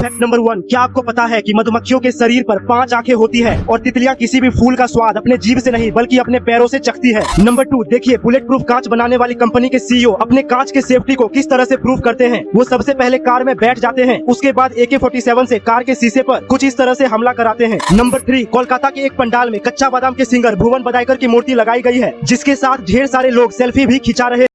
Fact number one क्या आपको पता है कि मधुमक्खियों के शरीर पर पाँच आँखें होती है और तितलियाँ किसी भी फूल का स्वाद अपने जीव से नहीं, बल्कि अपने पैरों से चखती है? नंबर टू देखिए बुलेट प्रूफ कांच बनाने वाली कंपनी के सीईओ अपने कांच के सेफ्टी को किस तरह से प्रूव करते हैं? वो सबसे पहले कार में बैठ जाते हैं, उसके बाद ए के फोर्टी सेवन ऐसी कार के शीशे आरोप कुछ इस तरह ऐसी हमला कराते हैं। नंबर थ्री कोलकाता के एक पंडाल में कच्चा बादाम के सिंगर भुवन बदायकर की मूर्ति लगाई गई है, जिसके साथ ढेर सारे लोग सेल्फी भी खिंचा रहे